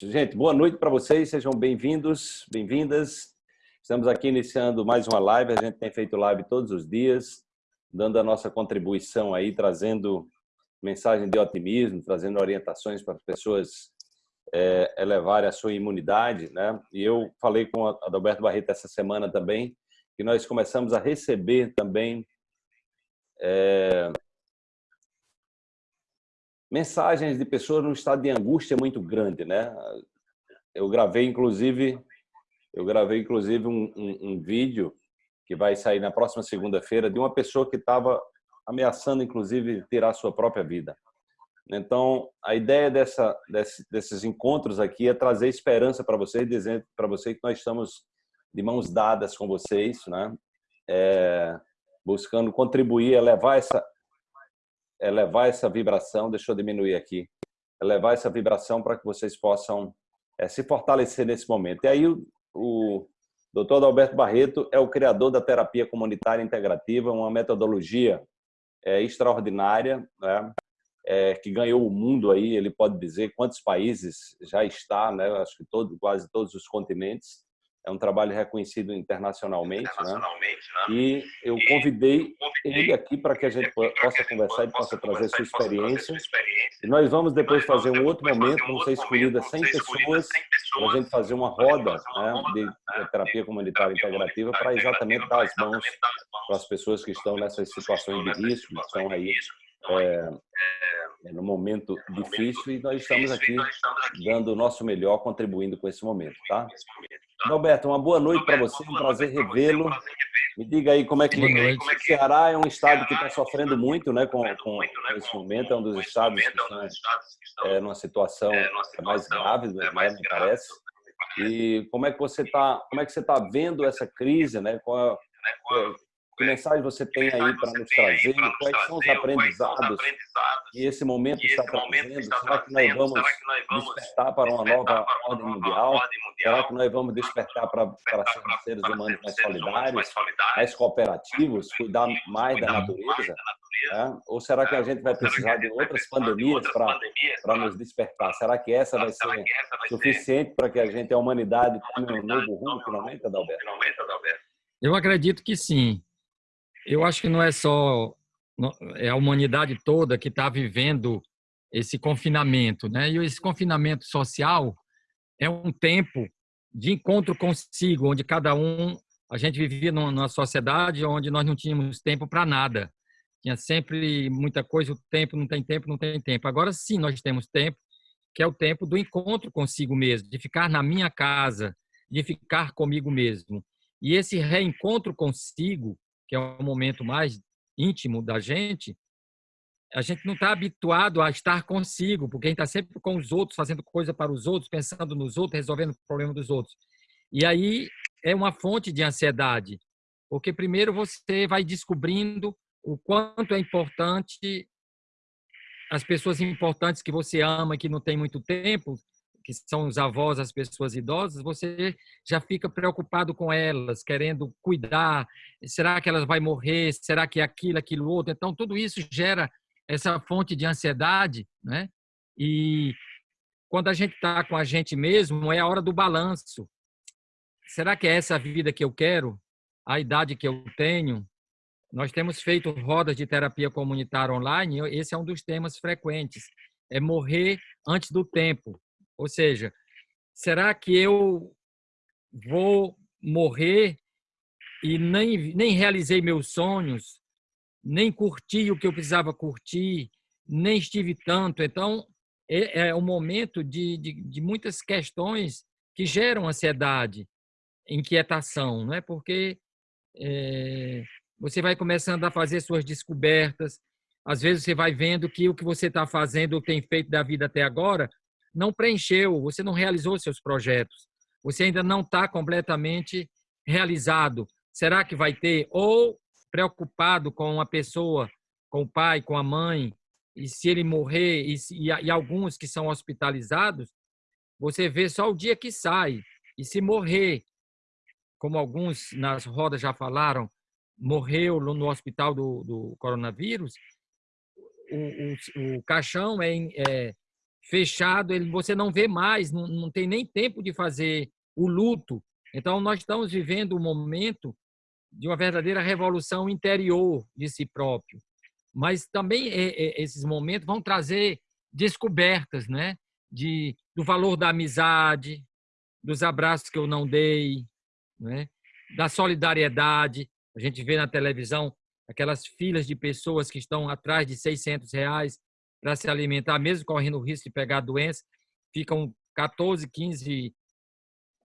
Gente, boa noite para vocês, sejam bem-vindos, bem-vindas. Estamos aqui iniciando mais uma live, a gente tem feito live todos os dias, dando a nossa contribuição aí, trazendo mensagem de otimismo, trazendo orientações para as pessoas é, elevarem a sua imunidade, né? E eu falei com Adalberto Barreto essa semana também, que nós começamos a receber também é, mensagens de pessoas num estado de angústia muito grande, né? Eu gravei, inclusive, eu gravei, inclusive, um, um, um vídeo que vai sair na próxima segunda-feira de uma pessoa que estava ameaçando, inclusive, tirar sua própria vida. Então, a ideia dessa, desse, desses encontros aqui é trazer esperança para vocês, dizendo para vocês que nós estamos de mãos dadas com vocês, né? É, buscando contribuir, elevar essa, elevar essa vibração, deixa eu diminuir aqui, elevar essa vibração para que vocês possam é, se fortalecer nesse momento. E aí o, o Dr. Alberto Barreto é o criador da terapia comunitária integrativa, uma metodologia é, extraordinária, né? é, que ganhou o mundo aí, ele pode dizer quantos países já está, né? acho que todo, quase todos os continentes, é um trabalho reconhecido internacionalmente, né? internacionalmente né? E eu convidei ele aqui para que a gente possa conversar e possa trazer sua experiência. E nós vamos depois fazer um outro momento, vão ser escolhidas 100 pessoas para a gente fazer uma roda né, de terapia comunitária integrativa para exatamente dar as mãos para as pessoas que estão nessas situações de risco, que estão aí é, é no momento difícil e nós estamos aqui dando o nosso melhor, contribuindo com esse momento, tá? Roberto, uma boa noite para você, um prazer revê-lo. Me diga aí como é que o Ceará é um estado que está sofrendo muito, né, com, com esse momento, é um dos estados que estão é, numa situação mais grave, né, me parece. E como é que você está, como é que você está vendo essa crise, né? Qual, é, que mensagem você tem aí para nos trazer? Quais são os aprendizados que esse momento está trazendo? Será que nós vamos despertar para uma nova ordem mundial? Será que nós vamos despertar para, para sermos seres humanos mais solidários, mais cooperativos, cuidar mais da natureza? É? Ou será que a gente vai precisar de outras pandemias para, para nos despertar? Será que essa vai ser suficiente para que a gente, a humanidade, tome um novo rumo finalmente, Adalberto? Eu acredito que sim. Eu acho que não é só é a humanidade toda que está vivendo esse confinamento, né? E esse confinamento social é um tempo de encontro consigo, onde cada um a gente vivia numa sociedade onde nós não tínhamos tempo para nada. Tinha sempre muita coisa, o tempo não tem tempo, não tem tempo. Agora sim nós temos tempo, que é o tempo do encontro consigo mesmo, de ficar na minha casa, de ficar comigo mesmo. E esse reencontro consigo que é o momento mais íntimo da gente, a gente não está habituado a estar consigo, porque a gente está sempre com os outros, fazendo coisa para os outros, pensando nos outros, resolvendo o problema dos outros. E aí é uma fonte de ansiedade, porque primeiro você vai descobrindo o quanto é importante as pessoas importantes que você ama e que não tem muito tempo, que são os avós, as pessoas idosas, você já fica preocupado com elas, querendo cuidar. Será que elas vão morrer? Será que é aquilo, aquilo outro? Então, tudo isso gera essa fonte de ansiedade, né? E quando a gente está com a gente mesmo, é a hora do balanço. Será que é essa a vida que eu quero? A idade que eu tenho? Nós temos feito rodas de terapia comunitária online, esse é um dos temas frequentes. É morrer antes do tempo. Ou seja, será que eu vou morrer e nem, nem realizei meus sonhos, nem curti o que eu precisava curtir, nem estive tanto? Então, é, é um momento de, de, de muitas questões que geram ansiedade, inquietação, não é? Porque é, você vai começando a fazer suas descobertas, às vezes você vai vendo que o que você está fazendo, tem feito da vida até agora, não preencheu, você não realizou seus projetos, você ainda não está completamente realizado. Será que vai ter? Ou preocupado com a pessoa, com o pai, com a mãe, e se ele morrer, e, e, e alguns que são hospitalizados, você vê só o dia que sai. E se morrer, como alguns nas rodas já falaram, morreu no hospital do, do coronavírus, o, o, o caixão é, é, fechado, ele, você não vê mais, não, não tem nem tempo de fazer o luto. Então, nós estamos vivendo um momento de uma verdadeira revolução interior de si próprio. Mas também esses momentos vão trazer descobertas, né? De, do valor da amizade, dos abraços que eu não dei, né? da solidariedade. A gente vê na televisão aquelas filas de pessoas que estão atrás de 600 reais para se alimentar, mesmo correndo o risco de pegar doença, ficam 14, 15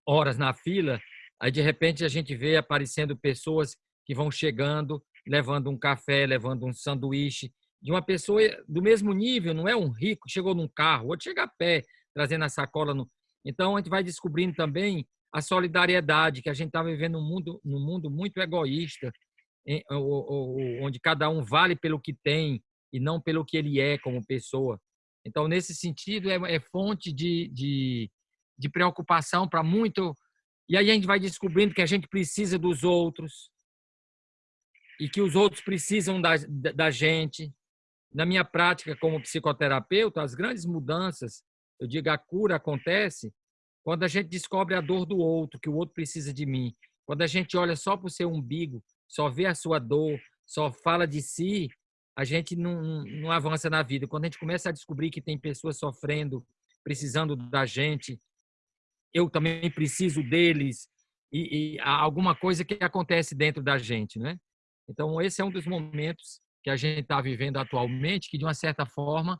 horas na fila, aí de repente a gente vê aparecendo pessoas que vão chegando, levando um café, levando um sanduíche, de uma pessoa do mesmo nível, não é um rico, chegou num carro, outro chega a pé, trazendo a sacola. No... Então a gente vai descobrindo também a solidariedade, que a gente está vivendo num mundo, num mundo muito egoísta, onde cada um vale pelo que tem e não pelo que ele é como pessoa. Então, nesse sentido, é, é fonte de, de, de preocupação para muito. E aí a gente vai descobrindo que a gente precisa dos outros e que os outros precisam da, da gente. Na minha prática como psicoterapeuta, as grandes mudanças, eu digo, a cura acontece quando a gente descobre a dor do outro, que o outro precisa de mim. Quando a gente olha só para o seu umbigo, só vê a sua dor, só fala de si, a gente não, não, avança na vida. Quando a gente começa a descobrir que tem pessoas sofrendo, precisando da gente, eu também preciso deles, e, e alguma coisa que acontece dentro da gente, né? Então, esse é um dos momentos que a gente está vivendo atualmente, que de uma certa forma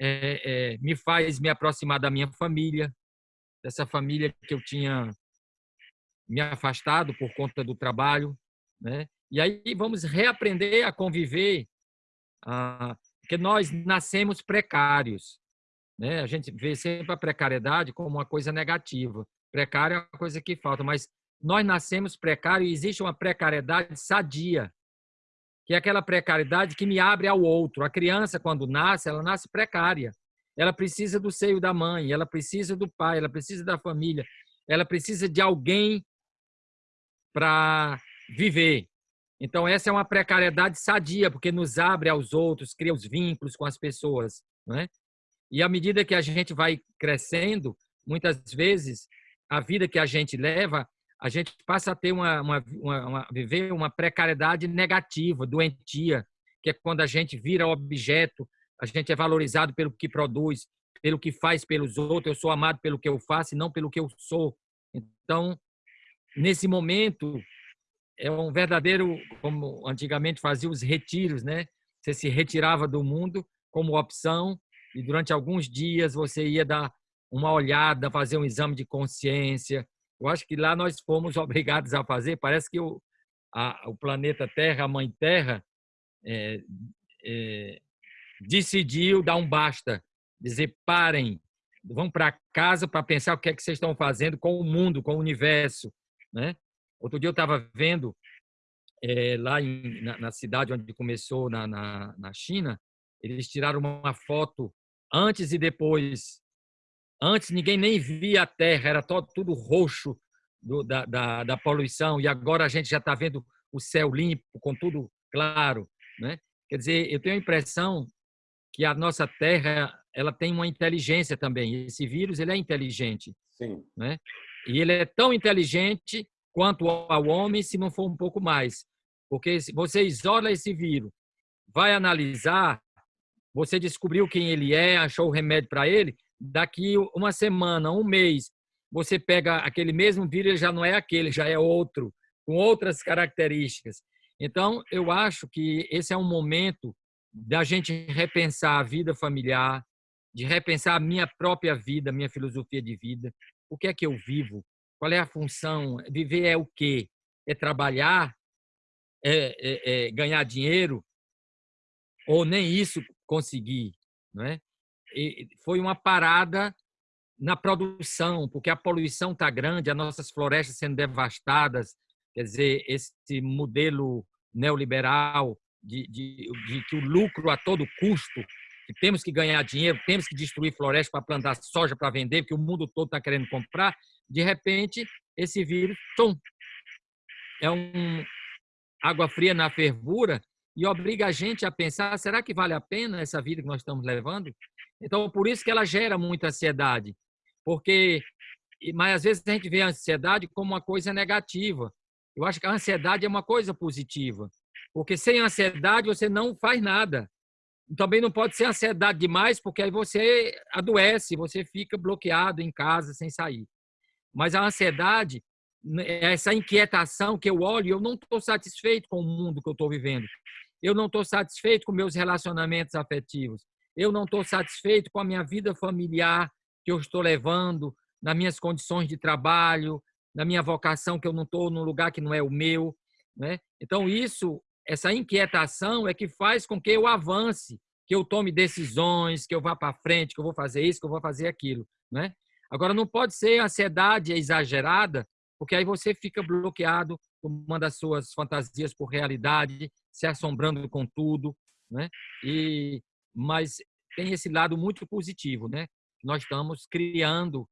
é, é, me faz me aproximar da minha família, dessa família que eu tinha me afastado por conta do trabalho, né? E aí vamos reaprender a conviver ah, porque nós nascemos precários. Né? A gente vê sempre a precariedade como uma coisa negativa. Precário é uma coisa que falta, mas nós nascemos precários e existe uma precariedade sadia, que é aquela precariedade que me abre ao outro. A criança, quando nasce, ela nasce precária. Ela precisa do seio da mãe, ela precisa do pai, ela precisa da família, ela precisa de alguém para viver. Então, essa é uma precariedade sadia, porque nos abre aos outros, cria os vínculos com as pessoas. Né? E à medida que a gente vai crescendo, muitas vezes, a vida que a gente leva, a gente passa a ter uma, uma, uma, uma viver uma precariedade negativa, doentia, que é quando a gente vira objeto, a gente é valorizado pelo que produz, pelo que faz pelos outros, eu sou amado pelo que eu faço e não pelo que eu sou. Então, nesse momento, é um verdadeiro, como antigamente fazia os retiros, né? Você se retirava do mundo como opção e durante alguns dias você ia dar uma olhada, fazer um exame de consciência. Eu acho que lá nós fomos obrigados a fazer. Parece que o, a, o planeta Terra, a Mãe Terra, é, é, decidiu dar um basta, dizer parem, vão para casa para pensar o que é que vocês estão fazendo com o mundo, com o universo, né? Outro dia eu estava vendo é, lá em, na, na, cidade onde começou, na, na, na, China, eles tiraram uma foto antes e depois. Antes ninguém nem via a Terra, era todo, tudo roxo do, da, da, da, poluição, e agora a gente já está vendo o céu limpo, com tudo claro. Né? Quer dizer, eu tenho a impressão que a nossa Terra ela tem uma inteligência também. Esse vírus ele é inteligente. Sim. Né? E ele é tão inteligente quanto ao homem, se não for um pouco mais. Porque você isola esse vírus, vai analisar, você descobriu quem ele é, achou o remédio para ele, daqui uma semana, um mês, você pega aquele mesmo vírus, ele já não é aquele, já é outro, com outras características. Então, eu acho que esse é um momento da gente repensar a vida familiar, de repensar a minha própria vida, minha filosofia de vida, o que é que eu vivo, qual é a função? Viver é o quê? É trabalhar? É, é, é ganhar dinheiro? Ou nem isso conseguir? Não é? E foi uma parada na produção, porque a poluição está grande, as nossas florestas sendo devastadas, quer dizer, esse modelo neoliberal de, de, de que o lucro a todo custo, que temos que ganhar dinheiro, temos que destruir florestas para plantar soja para vender, porque o mundo todo está querendo comprar, de repente, esse vírus, tum, é um água fria na fervura e obriga a gente a pensar: será que vale a pena essa vida que nós estamos levando? Então, por isso que ela gera muita ansiedade, porque mas às vezes a gente vê a ansiedade como uma coisa negativa. Eu acho que a ansiedade é uma coisa positiva, porque sem ansiedade você não faz nada. Também não pode ser ansiedade demais, porque aí você adoece, você fica bloqueado em casa sem sair. Mas a ansiedade, né, essa inquietação que eu olho, eu não estou satisfeito com o mundo que eu estou vivendo. Eu não estou satisfeito com meus relacionamentos afetivos. Eu não estou satisfeito com a minha vida familiar que eu estou levando, nas minhas condições de trabalho, na minha vocação, que eu não estou num lugar que não é o meu. Né? Então, isso, essa inquietação é que faz com que eu avance, que eu tome decisões, que eu vá para frente, que eu vou fazer isso, que eu vou fazer aquilo. Né? Agora, não pode ser ansiedade exagerada, porque aí você fica bloqueado, tomando as suas fantasias por realidade, se assombrando com tudo. Né? E, mas tem esse lado muito positivo, né? Nós estamos criando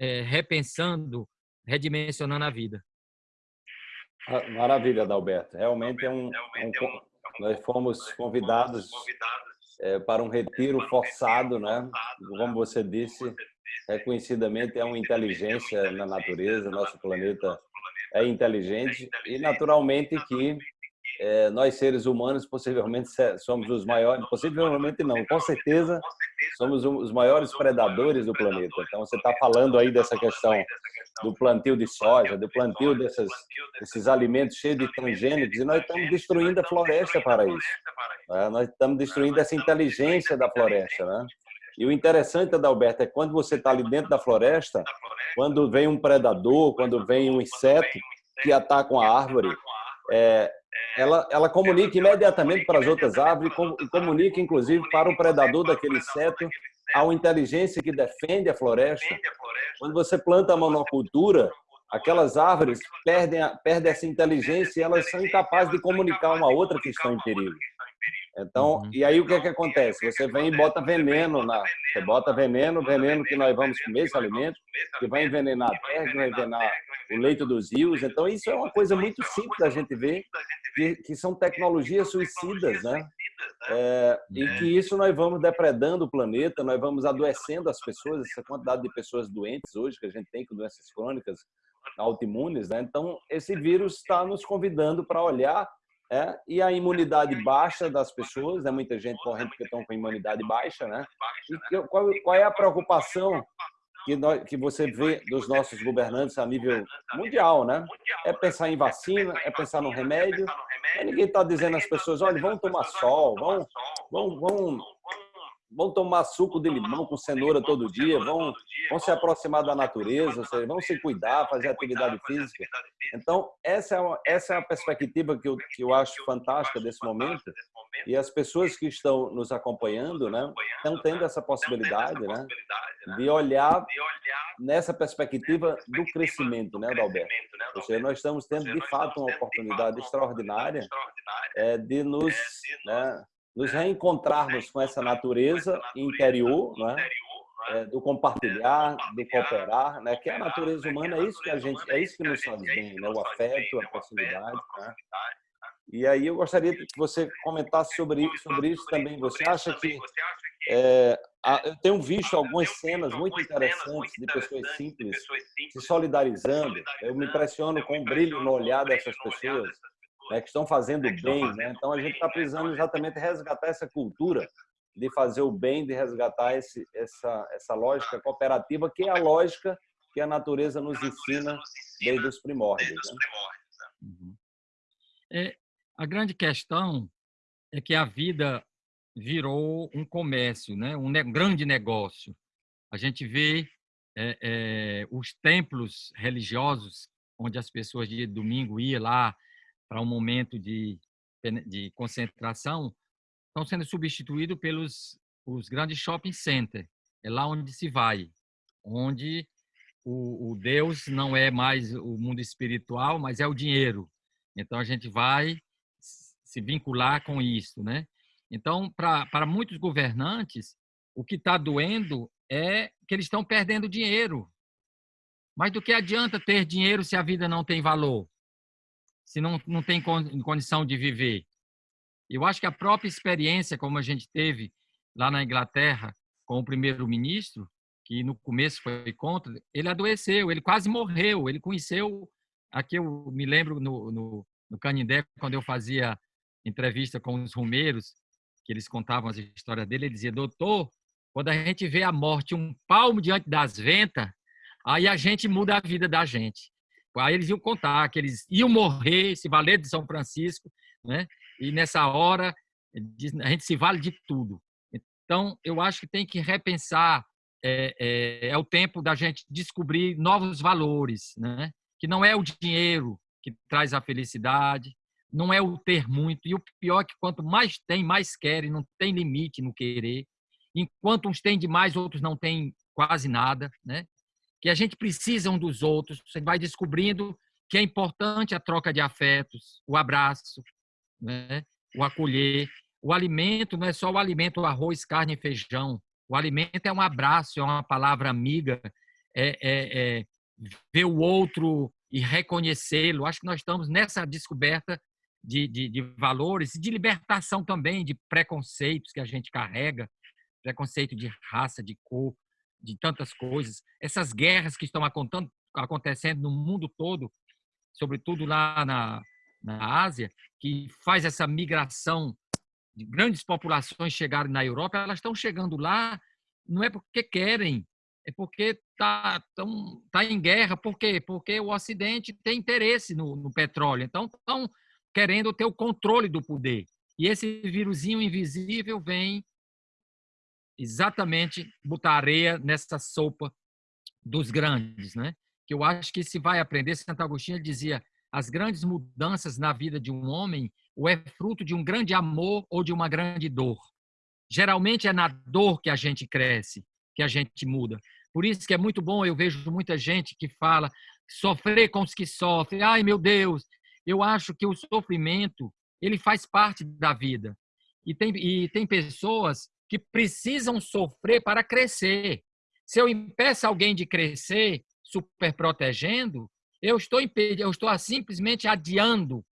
é, repensando, redimensionando a vida. Ah, maravilha, Adalberto. Realmente é um, é um nós fomos convidados é, para um retiro forçado, né? Como você disse, reconhecidamente é uma inteligência na natureza, nosso planeta é inteligente e naturalmente que é, nós seres humanos possivelmente somos os maiores, possivelmente não, com certeza somos os maiores predadores do planeta. Então você está falando aí dessa questão do plantio de soja, do plantio desses, desses alimentos cheios de transgênicos e nós estamos destruindo a floresta para isso. Né? Nós estamos destruindo essa inteligência da floresta, né? E o interessante, Adalberto, é quando você está ali dentro da floresta, quando vem um predador, quando vem um inseto que ataca uma árvore, é, ela, ela comunica imediatamente para as outras árvores e comunica, inclusive, para o predador daquele inseto, a uma inteligência que defende a floresta. Quando você planta a monocultura, aquelas árvores perdem, perdem essa inteligência e elas são incapazes de comunicar uma outra que estão em perigo. Então, uhum. e aí o que é que acontece? Você vem e bota veneno na, você bota veneno, veneno que nós vamos comer esse alimento, que vai envenenar a terra, que vai envenenar o leito dos rios. Então, isso é uma coisa muito simples da gente ver, que, que são tecnologias suicidas, né? É, e é. que isso nós vamos depredando o planeta, nós vamos adoecendo as pessoas, essa quantidade de pessoas doentes hoje que a gente tem com doenças crônicas, autoimunes, né? Então, esse vírus está nos convidando para olhar é, e a imunidade baixa das pessoas, né? muita gente correndo porque estão com imunidade baixa, né? E qual, qual é a preocupação que, nós, que você vê dos nossos governantes a nível mundial, né? É pensar em vacina, é pensar no remédio. Mas ninguém está dizendo às pessoas, olha, vão tomar sol, vão, vão, vão vão tomar suco de limão com cenoura todo dia, vão, vão se aproximar da natureza, seja, vão se cuidar, fazer atividade física. Então, essa é, uma, essa é a perspectiva que eu, que eu acho fantástica desse momento. E as pessoas que estão nos acompanhando né, estão tendo essa possibilidade né, de olhar nessa perspectiva do crescimento, né, Adalberto? Ou seja, nós estamos tendo, de fato, uma oportunidade extraordinária é, de nos... Né, nos reencontrarmos com essa natureza interior, né? É, do compartilhar, do cooperar, né? Que a natureza humana é isso que a gente, é isso que nos faz bem, né? O afeto, a proximidade, né? E aí eu gostaria que você comentasse sobre sobre isso também. Você acha que é, eu tenho visto algumas cenas muito interessantes de pessoas simples se solidarizando. Eu me impressiono com o brilho no olhar dessas pessoas né, que estão fazendo bem. Né? Então, a gente está precisando exatamente resgatar essa cultura de fazer o bem, de resgatar esse, essa, essa lógica cooperativa, que é a lógica que a natureza nos ensina desde os primórdios. Né? Uhum. É, a grande questão é que a vida virou um comércio, né? um ne grande negócio. A gente vê é, é, os templos religiosos, onde as pessoas de domingo iam lá para um momento de, de concentração, estão sendo substituídos pelos os grandes shopping centers. É lá onde se vai, onde o, o Deus não é mais o mundo espiritual, mas é o dinheiro. Então a gente vai se vincular com isso, né? Então, para muitos governantes, o que está doendo é que eles estão perdendo dinheiro. Mas do que adianta ter dinheiro se a vida não tem valor? Se não, não tem condição de viver. Eu acho que a própria experiência, como a gente teve lá na Inglaterra, com o primeiro-ministro, que no começo foi contra, ele adoeceu, ele quase morreu, ele conheceu, aqui eu me lembro no, no, no Canindé, quando eu fazia entrevista com os rumeiros, que eles contavam as histórias dele, ele dizia, doutor, quando a gente vê a morte um palmo diante das ventas, aí a gente muda a vida da gente. Aí eles iam contar que eles iam morrer, se valer de São Francisco, né? e nessa hora a gente se vale de tudo. Então, eu acho que tem que repensar, é, é, é o tempo da gente descobrir novos valores, né? que não é o dinheiro que traz a felicidade, não é o ter muito, e o pior é que quanto mais tem, mais querem, não tem limite no querer. Enquanto uns têm demais, outros não têm quase nada, né? Que a gente precisa um dos outros, você vai descobrindo que é importante a troca de afetos, o abraço, né? o acolher. O alimento não é só o alimento, o arroz, carne e feijão. O alimento é um abraço, é uma palavra amiga, é, é, é ver o outro e reconhecê-lo. Acho que nós estamos nessa descoberta de, de, de valores e de libertação também de preconceitos que a gente carrega preconceito de raça, de cor, de tantas coisas. Essas guerras que estão acontecendo no mundo todo, sobretudo lá na, na Ásia, que faz essa migração de grandes populações chegarem na Europa, elas estão chegando lá não é porque querem, é porque está tá em guerra. Por quê? Porque o Ocidente tem interesse no, no petróleo. Então, estão querendo ter o controle do poder. E esse vírusinho invisível vem exatamente botar areia nessa sopa dos grandes, né? Que eu acho que se vai aprender, Santo Agostinho dizia, as grandes mudanças na vida de um homem ou é fruto de um grande amor ou de uma grande dor. Geralmente é na dor que a gente cresce, que a gente muda. Por isso que é muito bom, eu vejo muita gente que fala sofrer com os que sofrem. Ai, meu Deus, eu acho que o sofrimento, ele faz parte da vida. E tem, e tem pessoas que precisam sofrer para crescer. Se eu impeço alguém de crescer, super protegendo, eu estou impedindo, eu estou simplesmente adiando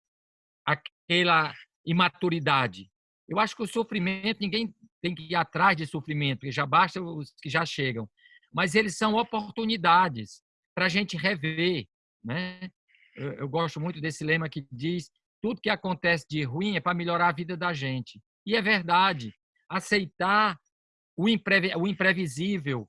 aquela imaturidade. Eu acho que o sofrimento, ninguém tem que ir atrás de sofrimento, porque já basta os que já chegam. Mas eles são oportunidades para a gente rever. Né? Eu, eu gosto muito desse lema que diz tudo que acontece de ruim é para melhorar a vida da gente. E é verdade aceitar o, imprevi o imprevisível.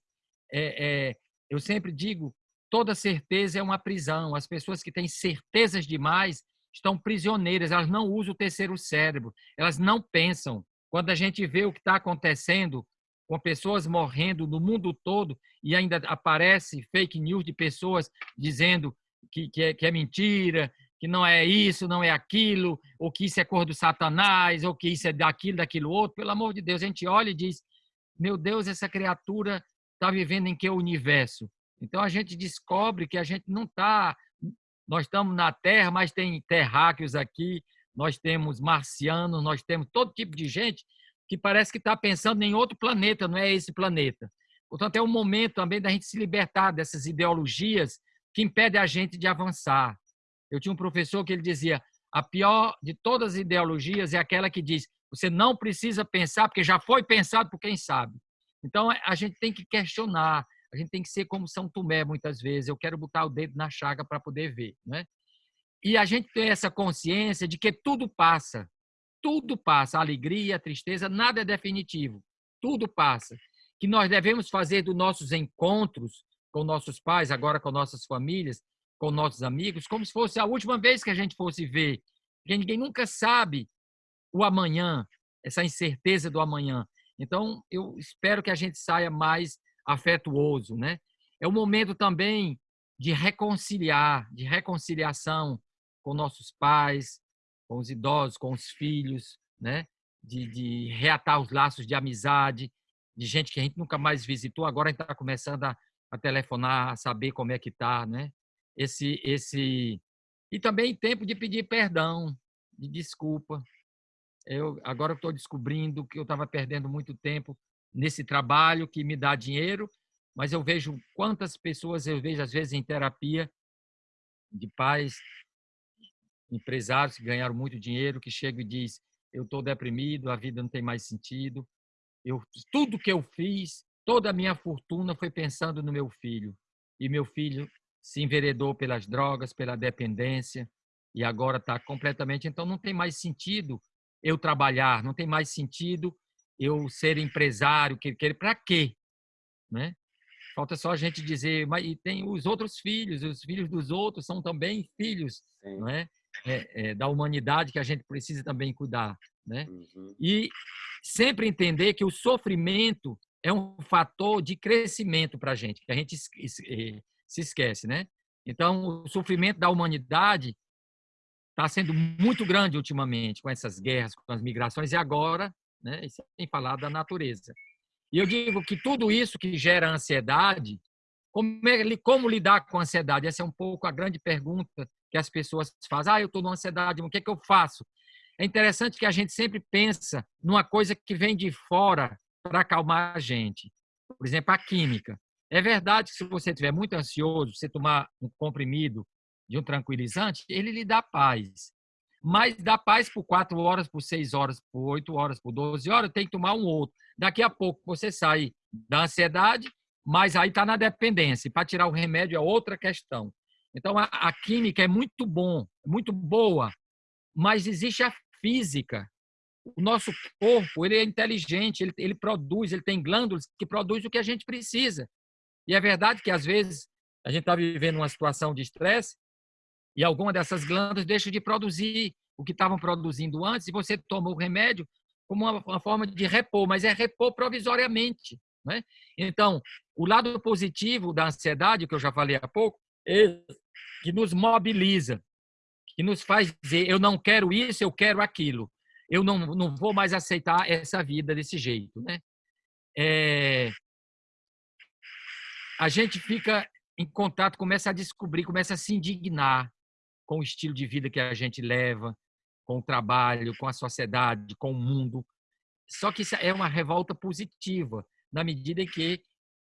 É, é, eu sempre digo, toda certeza é uma prisão. As pessoas que têm certezas demais estão prisioneiras, elas não usam o terceiro cérebro, elas não pensam. Quando a gente vê o que está acontecendo com pessoas morrendo no mundo todo e ainda aparece fake news de pessoas dizendo que, que, é, que é mentira, que não é isso, não é aquilo, ou que isso é cor do satanás, ou que isso é daquilo, daquilo outro. Pelo amor de Deus, a gente olha e diz: meu Deus, essa criatura está vivendo em que universo? Então a gente descobre que a gente não está. Nós estamos na Terra, mas tem terráqueos aqui, nós temos marcianos, nós temos todo tipo de gente que parece que está pensando em outro planeta, não é esse planeta. Portanto, é um momento também da gente se libertar dessas ideologias que impedem a gente de avançar. Eu tinha um professor que ele dizia: a pior de todas as ideologias é aquela que diz você não precisa pensar porque já foi pensado por quem sabe. Então a gente tem que questionar, a gente tem que ser como São Tomé muitas vezes. Eu quero botar o dedo na chaga para poder ver, né? E a gente tem essa consciência de que tudo passa, tudo passa, a alegria, a tristeza, nada é definitivo, tudo passa. Que nós devemos fazer dos nossos encontros com nossos pais, agora com nossas famílias, com nossos amigos, como se fosse a última vez que a gente fosse ver. Porque ninguém nunca sabe o amanhã, essa incerteza do amanhã. Então, eu espero que a gente saia mais afetuoso, né? É o momento também de reconciliar, de reconciliação com nossos pais, com os idosos, com os filhos, né? De, de reatar os laços de amizade, de gente que a gente nunca mais visitou, agora a gente está começando a, a telefonar, a saber como é que está, né? Esse esse e também tempo de pedir perdão, de desculpa. Eu agora estou descobrindo que eu estava perdendo muito tempo nesse trabalho que me dá dinheiro, mas eu vejo quantas pessoas eu vejo às vezes em terapia de pais empresários que ganharam muito dinheiro que chegam e diz eu estou deprimido, a vida não tem mais sentido, eu tudo que eu fiz toda a minha fortuna foi pensando no meu filho. E meu filho se enveredou pelas drogas, pela dependência, e agora está completamente. Então, não tem mais sentido eu trabalhar, não tem mais sentido eu ser empresário, que, que, para quê? Né? Falta só a gente dizer, mas e tem os outros filhos, os filhos dos outros são também filhos não é? É, é, da humanidade que a gente precisa também cuidar. Né? Uhum. E sempre entender que o sofrimento é um fator de crescimento para a gente, que a gente eh, se esquece. Né? Então, o sofrimento da humanidade está sendo muito grande ultimamente, com essas guerras, com as migrações, e agora, né, sem falar da natureza. E eu digo que tudo isso que gera ansiedade, como, é, como lidar com a ansiedade? Essa é um pouco a grande pergunta que as pessoas fazem. Ah, eu estou numa ansiedade, o que é que eu faço? É interessante que a gente sempre pensa numa coisa que vem de fora para acalmar a gente. Por exemplo, a química. É verdade que se você estiver muito ansioso, você tomar um comprimido de um tranquilizante, ele lhe dá paz. Mas dá paz por quatro horas, por seis horas, por oito horas, por doze horas, tem que tomar um outro. Daqui a pouco você sai da ansiedade, mas aí está na dependência. Para tirar o remédio é outra questão. Então, a, a química é muito bom, muito boa, mas existe a física. O nosso corpo ele é inteligente, ele, ele produz, ele tem glândulas que produzem o que a gente precisa. E é verdade que, às vezes, a gente está vivendo uma situação de estresse e alguma dessas glândulas deixa de produzir o que estavam produzindo antes e você toma o remédio como uma, uma forma de repor, mas é repor provisoriamente. Né? Então, o lado positivo da ansiedade, que eu já falei há pouco, é que nos mobiliza, que nos faz dizer: eu não quero isso, eu quero aquilo. Eu não, não vou mais aceitar essa vida desse jeito. Né? É, a gente fica em contato, começa a descobrir, começa a se indignar com o estilo de vida que a gente leva, com o trabalho, com a sociedade, com o mundo. Só que isso é uma revolta positiva, na medida em que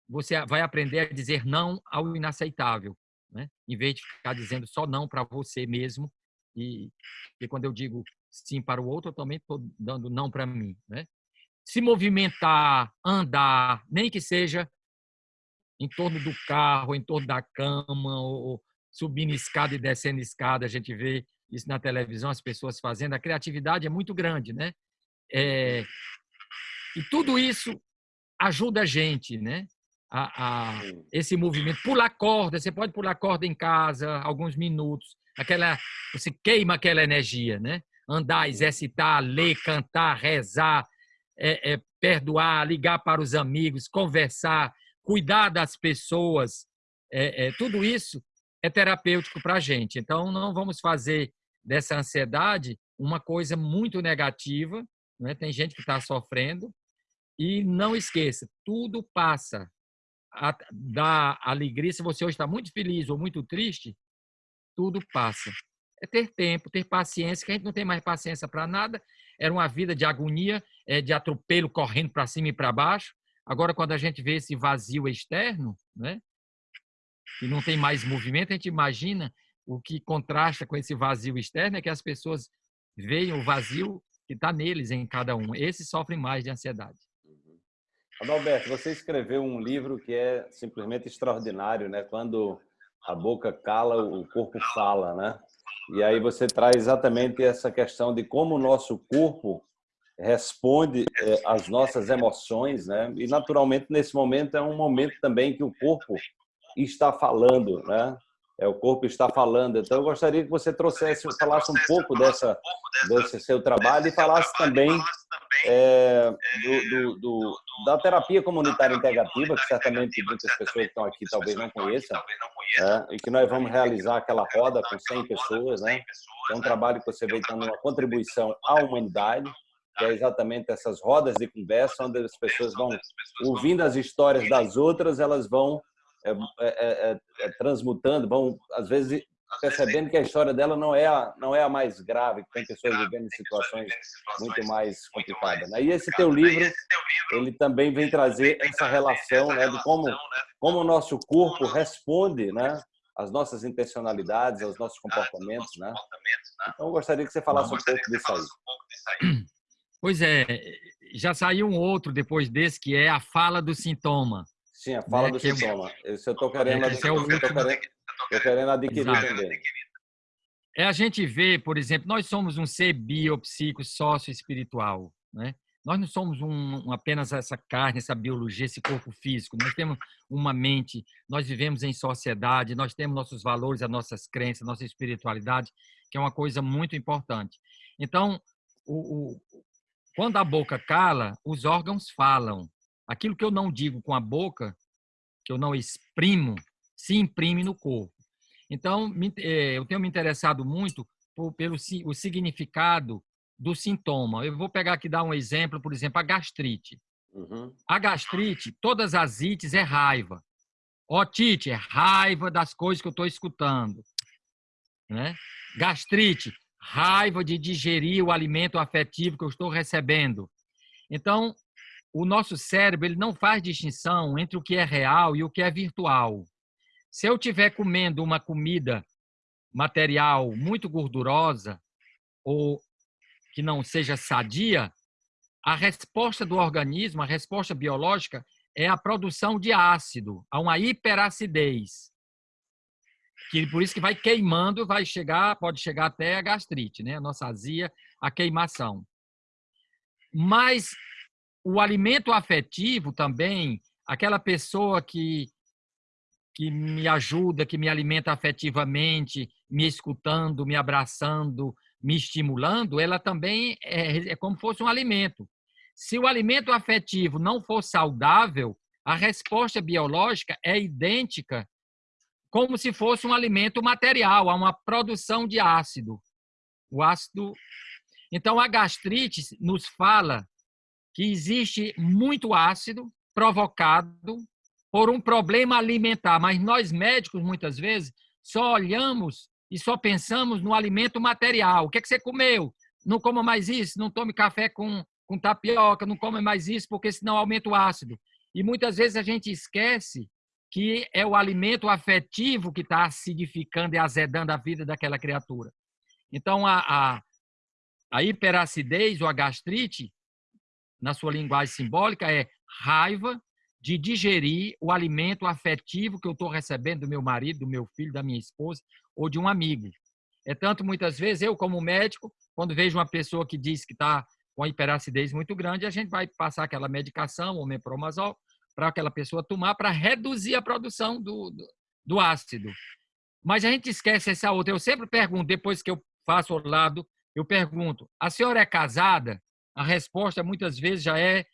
você vai aprender a dizer não ao inaceitável, né? em vez de ficar dizendo só não para você mesmo. E, e, quando eu digo sim para o outro, eu também estou dando não para mim. Né? Se movimentar, andar, nem que seja em torno do carro, em torno da cama, ou subindo escada e descendo escada, a gente vê isso na televisão, as pessoas fazendo. A criatividade é muito grande, né? É, e tudo isso ajuda a gente, né? A, a, esse movimento. Pular corda, você pode pular corda em casa alguns minutos. Aquela, você queima aquela energia, né? Andar, exercitar, ler, cantar, rezar, é, é, perdoar, ligar para os amigos, conversar, cuidar das pessoas. É, é tudo isso é terapêutico para a gente. Então, não vamos fazer dessa ansiedade uma coisa muito negativa. Né? Tem gente que está sofrendo. E não esqueça, tudo passa. A, da alegria, se você hoje está muito feliz ou muito triste, tudo passa. É ter tempo, ter paciência, que a gente não tem mais paciência para nada. Era uma vida de agonia, é, de atropelo, correndo para cima e para baixo. Agora, quando a gente vê esse vazio externo, né? e não tem mais movimento, a gente imagina o que contrasta com esse vazio externo é que as pessoas veem o vazio que está neles, em cada um. Esses sofrem mais de ansiedade. Uhum. Adalberto, você escreveu um livro que é simplesmente extraordinário, né? Quando a boca cala, o corpo fala, né? E aí você traz exatamente essa questão de como o nosso corpo responde eh, às nossas emoções, né? E naturalmente nesse momento é um momento também que o corpo está falando, né? É, o corpo está falando. Então, eu gostaria que você trouxesse, falasse um pouco dessa, desse seu trabalho e falasse também é, do, do, do, da terapia comunitária integrativa, que certamente muitas pessoas que estão aqui talvez não conheçam, é, e que nós vamos realizar aquela roda com 100 pessoas. Né? É um trabalho que você vem dando uma contribuição à humanidade, que é exatamente essas rodas de conversa, onde as pessoas vão ouvindo as histórias das outras, elas vão é, é, é, é, transmutando, vão, às vezes, percebendo que a história dela não é a, não é a mais grave, que tem pessoas vivendo em situações muito mais complicadas. Né? E esse teu livro, ele também vem trazer essa relação né, de como, como o nosso corpo responde né, às nossas intencionalidades, aos nossos comportamentos. Né? Então, eu gostaria que você falasse um pouco disso aí. Pois é, já saiu um outro depois desse, que é a fala do sintoma. Sim, a fala né? do que sintoma. Esse eu estou querendo, é, é o último... querendo, querendo adquirir Exato. também. É a gente vê, por exemplo, nós somos um ser biopsico, sócio-espiritual. Né? Nós não somos um, apenas essa carne, essa biologia, esse corpo físico. Nós temos uma mente, nós vivemos em sociedade, nós temos nossos valores, as nossas crenças, nossa espiritualidade, que é uma coisa muito importante. Então, o, o, quando a boca cala, os órgãos falam. Aquilo que eu não digo com a boca, que eu não exprimo, se imprime no corpo. Então, eh, eu tenho me interessado muito pelo o significado do sintoma. Eu vou pegar aqui dar um exemplo, por exemplo, a gastrite. Uhum. A gastrite, todas as ites é raiva. Otite é raiva das coisas que eu estou escutando. Né? Gastrite, raiva de digerir o alimento afetivo que eu estou recebendo. Então, o nosso cérebro ele não faz distinção entre o que é real e o que é virtual. Se eu estiver comendo uma comida material muito gordurosa ou que não seja sadia, a resposta do organismo, a resposta biológica, é a produção de ácido, a uma hiperacidez. Que por isso que vai queimando, vai chegar, pode chegar até a gastrite, né? A nossa azia, a queimação. Mas o alimento afetivo também, aquela pessoa que que me ajuda, que me alimenta afetivamente, me escutando, me abraçando, me estimulando, ela também é, é como fosse um alimento. Se o alimento afetivo não for saudável, a resposta biológica é idêntica como se fosse um alimento material, há uma produção de ácido. O ácido. Então, a gastrite nos fala que existe muito ácido provocado por um problema alimentar, mas nós médicos, muitas vezes, só olhamos e só pensamos no alimento material. O que, é que você comeu? Não coma mais isso, não tome café com, com tapioca, não come mais isso, porque senão aumenta o ácido. E muitas vezes a gente esquece que é o alimento afetivo que está acidificando e azedando a vida daquela criatura. Então, a, a, a hiperacidez ou a gastrite, na sua linguagem simbólica, é raiva de digerir o alimento afetivo que eu estou recebendo do meu marido, do meu filho, da minha esposa ou de um amigo. É tanto, muitas vezes, eu, como médico, quando vejo uma pessoa que diz que está com a hiperacidez muito grande, a gente vai passar aquela medicação, o mepromazol, para aquela pessoa tomar para reduzir a produção do, do, do, ácido. Mas a gente esquece essa outra. Eu sempre pergunto, depois que eu faço o lado, eu pergunto: a senhora é casada? A resposta muitas vezes já é,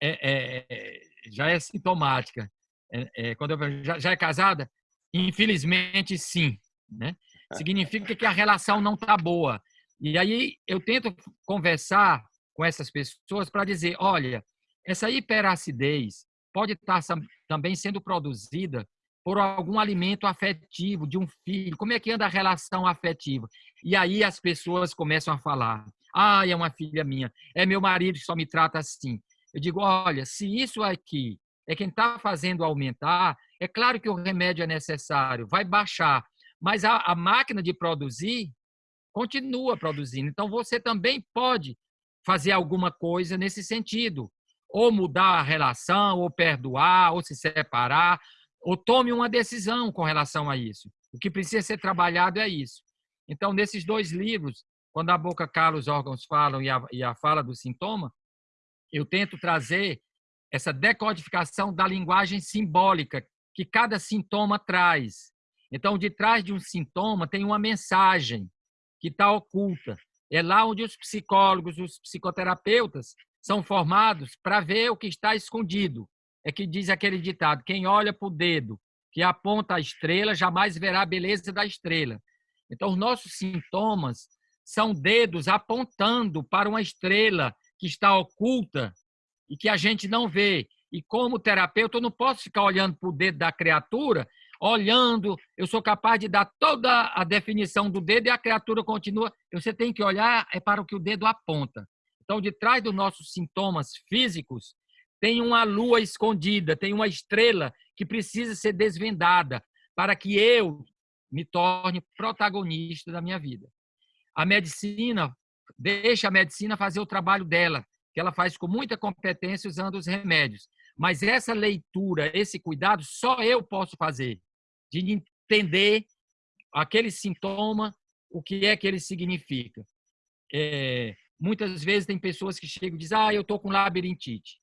é, é já é sintomática. É, é, quando eu já, já é casada? Infelizmente, sim. Né? Significa que a relação não está boa. E aí eu tento conversar com essas pessoas para dizer: olha, essa hiperacidez pode estar tá também sendo produzida por algum alimento afetivo de um filho. Como é que anda a relação afetiva? E aí as pessoas começam a falar: ah, é uma filha minha, é meu marido que só me trata assim. Eu digo, olha, se isso aqui é quem está fazendo aumentar, é claro que o remédio é necessário, vai baixar, mas a, a máquina de produzir continua produzindo. Então, você também pode fazer alguma coisa nesse sentido. Ou mudar a relação, ou perdoar, ou se separar, ou tome uma decisão com relação a isso. O que precisa ser trabalhado é isso. Então, nesses dois livros, quando a boca cala, os órgãos falam e a, e a fala do sintoma, eu tento trazer essa decodificação da linguagem simbólica que cada sintoma traz. Então, de trás de um sintoma tem uma mensagem que está oculta. É lá onde os psicólogos, os psicoterapeutas são formados para ver o que está escondido. É que diz aquele ditado: quem olha para o dedo que aponta a estrela jamais verá a beleza da estrela. Então, os nossos sintomas são dedos apontando para uma estrela que está oculta e que a gente não vê. E como terapeuta, eu não posso ficar olhando para o dedo da criatura, olhando, eu sou capaz de dar toda a definição do dedo e a criatura continua. Você tem que olhar é para o que o dedo aponta. Então, de trás dos nossos sintomas físicos, tem uma lua escondida, tem uma estrela que precisa ser desvendada para que eu me torne protagonista da minha vida. A medicina deixa a medicina fazer o trabalho dela, que ela faz com muita competência usando os remédios. Mas essa leitura, esse cuidado, só eu posso fazer, de entender aquele sintoma, o que é que ele significa. É, muitas vezes tem pessoas que chegam e dizem, ah, eu estou com labirintite.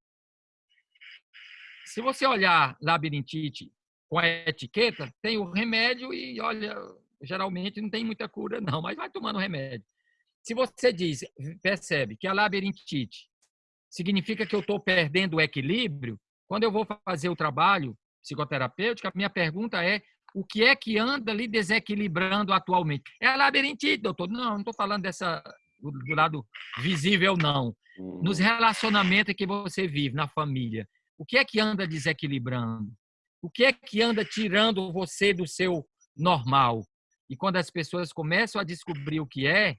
Se você olhar labirintite com a etiqueta, tem o remédio e, olha, geralmente não tem muita cura não, mas vai tomando remédio. Se você diz, percebe que a labirintite significa que eu estou perdendo o equilíbrio, quando eu vou fazer o trabalho psicoterapêutico, a minha pergunta é o que é que anda ali desequilibrando atualmente? É a labirintite, doutor? Não, não estou falando dessa do lado visível, não. Nos uhum. relacionamentos que você vive, na família, o que é que anda desequilibrando? O que é que anda tirando você do seu normal? E quando as pessoas começam a descobrir o que é,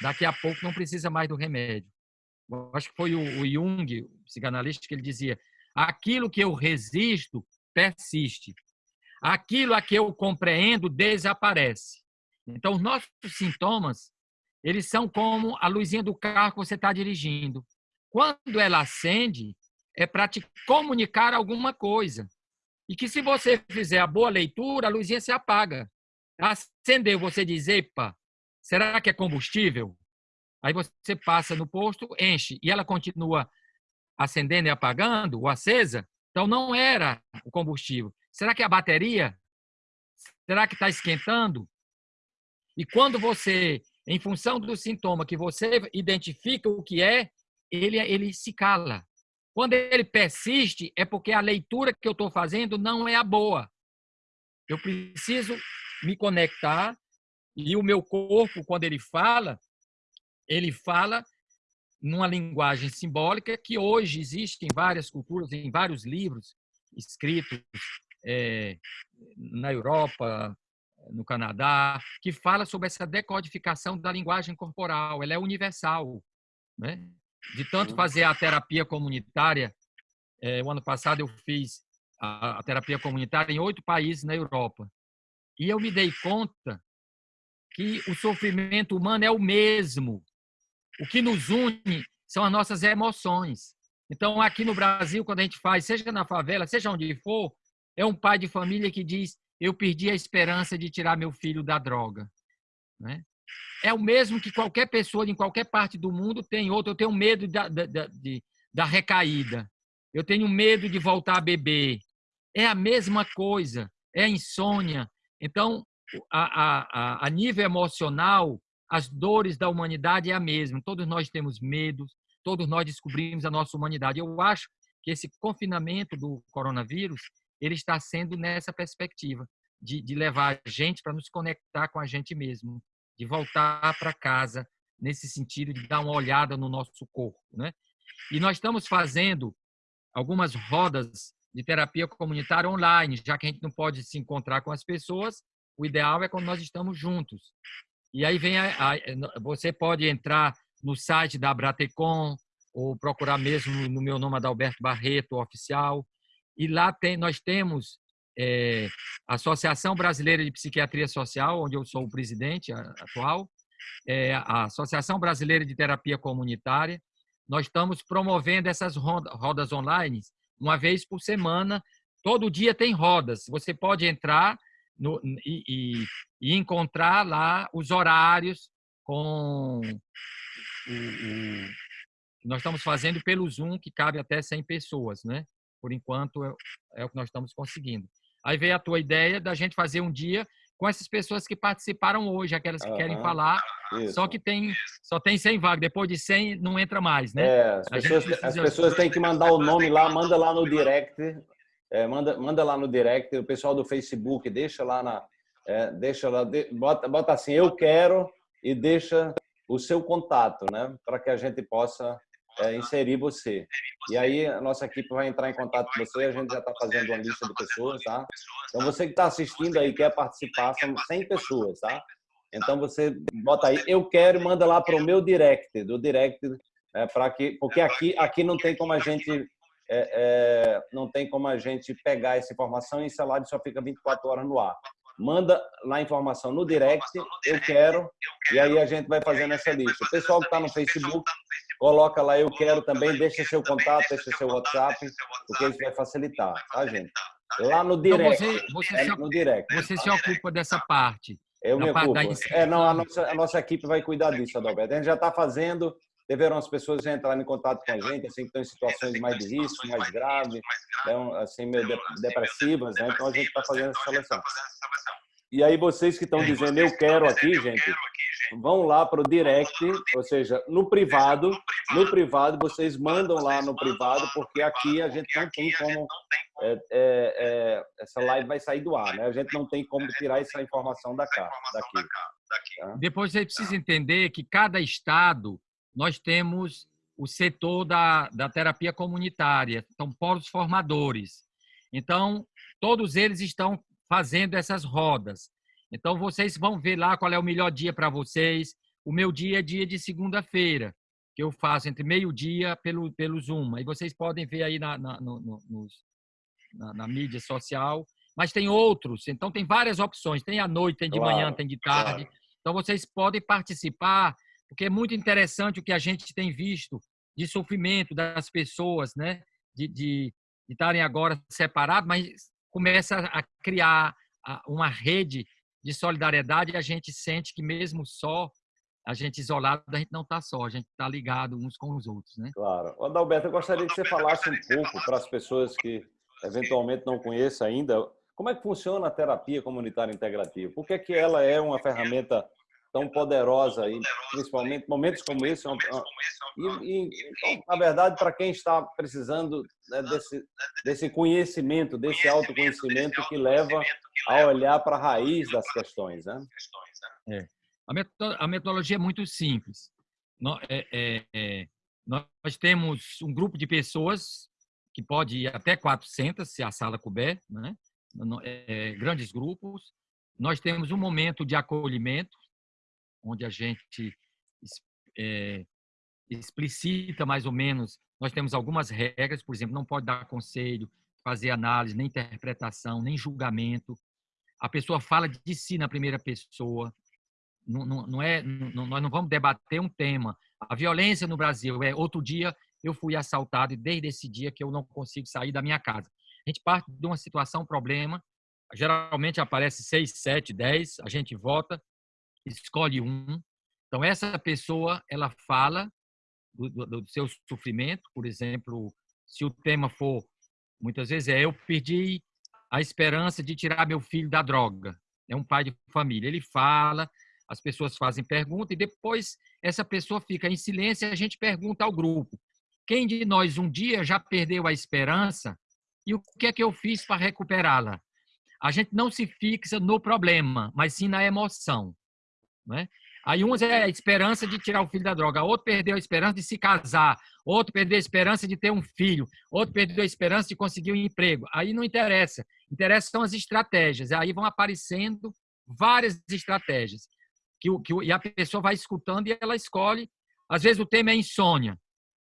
daqui a pouco não precisa mais do remédio. Eu acho que foi o, Jung, o psicanalista, que ele dizia: aquilo que eu resisto persiste, aquilo a que eu compreendo desaparece. Então, os nossos sintomas, eles são como a luzinha do carro que você está dirigindo. Quando ela acende, é para te comunicar alguma coisa. E que se você fizer a boa leitura, a luzinha se apaga. Acendeu, você diz, epa, será que é combustível? Aí você passa no posto, enche, e ela continua acendendo e apagando, ou acesa, então não era o combustível. Será que é a bateria? Será que está esquentando? E quando você, em função do sintoma que você identifica o que é, ele, ele se cala. Quando ele persiste, é porque a leitura que eu estou fazendo não é a boa. Eu preciso me conectar e o meu corpo, quando ele fala, ele fala numa linguagem simbólica que hoje existe em várias culturas, em vários livros escritos é, na Europa, no Canadá, que fala sobre essa decodificação da linguagem corporal. Ela é universal. Né? De tanto fazer a terapia comunitária, é, o ano passado eu fiz a, a terapia comunitária em oito países na Europa. E eu me dei conta que o sofrimento humano é o mesmo. O que nos une são as nossas emoções. Então, aqui no Brasil, quando a gente faz, seja na favela, seja onde for, é um pai de família que diz: Eu perdi a esperança de tirar meu filho da droga. Né? É o mesmo que qualquer pessoa em qualquer parte do mundo tem outro. Eu tenho medo da, da, da, de, da recaída. Eu tenho medo de voltar a beber. É a mesma coisa. É insônia. Então, a, a, a nível emocional, as dores da humanidade é a mesma. Todos nós temos medos, todos nós descobrimos a nossa humanidade. Eu acho que esse confinamento do coronavírus ele está sendo nessa perspectiva de, de levar a gente para nos conectar com a gente mesmo, de voltar para casa nesse sentido de dar uma olhada no nosso corpo, né? E nós estamos fazendo algumas rodas de terapia comunitária online, já que a gente não pode se encontrar com as pessoas, o ideal é quando nós estamos juntos. E aí vem a, a, você pode entrar no site da Bratecom ou procurar mesmo no meu nome Adalberto Barreto oficial e lá tem nós temos é, a Associação Brasileira de Psiquiatria Social, onde eu sou o presidente atual, é, a Associação Brasileira de Terapia Comunitária. Nós estamos promovendo essas rodas online uma vez por semana. Todo dia tem rodas. Você pode entrar no, e, e, e, encontrar lá os horários com o, o, nós estamos fazendo pelo Zoom, que cabe até 100 pessoas, né? Por enquanto, é, é o que nós estamos conseguindo. Aí veio a tua ideia da gente fazer um dia com essas pessoas que participaram hoje, aquelas que uhum. querem falar, Isso. só que tem só tem 100 vagas, depois de 100 não entra mais, né? É, as pessoas, as pessoas têm que mandar o nome lá, manda lá no direct, é, manda, manda lá no direct, o pessoal do Facebook, deixa lá na, é, deixa lá, de, bota, bota assim, eu quero e deixa o seu contato, né? Para que a gente possa é, inserir você. E aí a nossa equipe vai entrar em contato com você, a gente já está fazendo uma lista de pessoas, tá? Então você que está assistindo aí, quer participar, são 100 pessoas, tá? Então você bota aí, eu quero manda lá para o meu direct, do direct, é, para que, porque aqui, aqui não tem como a gente é, é, não tem como a gente pegar essa informação e esse salário só fica 24 horas no ar. Manda lá a informação no direct, eu quero, e aí a gente vai fazendo essa lista. O pessoal que está no Facebook, coloca lá eu quero também, deixa seu contato, deixa seu WhatsApp, porque isso vai facilitar, tá, gente? Lá no direct. Então você, você, é, se, no direct. você se ocupa dessa parte. Eu me ocupo. É, não, a nossa, a nossa equipe vai cuidar disso, Adalberto. A gente já está fazendo, deverão as pessoas já entrarem em contato com a gente, assim, que estão em situações mais de risco, mais graves, então, assim, meio depressivas, né? Então a gente está fazendo essa seleção. E aí vocês que estão dizendo eu quero aqui, gente, vão lá para o direct, ou seja, no privado, no privado vocês mandam lá no privado, porque aqui a gente não tem como é, é, é, essa live vai sair do ar, né? A gente não tem como tirar essa informação da cá, daqui. Tá? Depois você precisa entender que cada estado nós temos o setor da, da terapia comunitária, são polos formadores. Então, todos eles estão fazendo essas rodas. Então, vocês vão ver lá qual é o melhor dia para vocês. O meu dia é dia de segunda-feira, que eu faço entre meio-dia pelo, pelo Zoom. Aí vocês podem ver aí na, na, no, nos, na, na, mídia social. Mas tem outros, então tem várias opções. Tem à noite, tem de claro, manhã, tem de tarde. Claro. Então, vocês podem participar, porque é muito interessante o que a gente tem visto de sofrimento das pessoas, né? De, de, de estarem agora separados, mas começa a criar uma rede de solidariedade a gente sente que mesmo só, a gente isolado, a gente não está só, a gente está ligado uns com os outros, né? Claro. Adalberto, eu gostaria que você falasse um pouco para as pessoas que eventualmente não conheçem ainda, como é que funciona a terapia comunitária integrativa? Por que, que ela é uma ferramenta tão poderosa e principalmente momentos como esse e, e então, na verdade para quem está precisando né, desse desse conhecimento desse autoconhecimento que leva a olhar para a raiz das questões né? é. a metodologia é muito simples. Nós, é, é, é, nós temos um grupo de pessoas que pode ir até 400 se a sala couber né? É, grandes grupos. Nós temos um momento de acolhimento onde a gente é, explicita mais ou menos. Nós temos algumas regras, por exemplo, não pode dar conselho, fazer análise, nem interpretação, nem julgamento. A pessoa fala de si na primeira pessoa. Não, não, não é, não, nós não vamos debater um tema. A violência no Brasil é outro dia eu fui assaltado e desde esse dia que eu não consigo sair da minha casa. A gente parte de uma situação, problema, geralmente aparece seis, sete, dez, a gente vota, escolhe um. Então, essa pessoa, ela fala do, do, do seu sofrimento, por exemplo, se o tema for, muitas vezes é eu perdi a esperança de tirar meu filho da droga. É um pai de família. Ele fala, as pessoas fazem pergunta e depois essa pessoa fica em silêncio e a gente pergunta ao grupo: quem de nós um dia já perdeu a esperança e o que é que eu fiz para recuperá-la? A gente não se fixa no problema, mas sim na emoção. Né? Aí uns é a esperança de tirar o filho da droga, outro perdeu a esperança de se casar, outro perdeu a esperança de ter um filho, outro perdeu a esperança de conseguir um emprego. Aí não interessa. Interessa são as estratégias. Aí vão aparecendo várias estratégias. Que, que, e a pessoa vai escutando e ela escolhe. Às vezes o tema é insônia.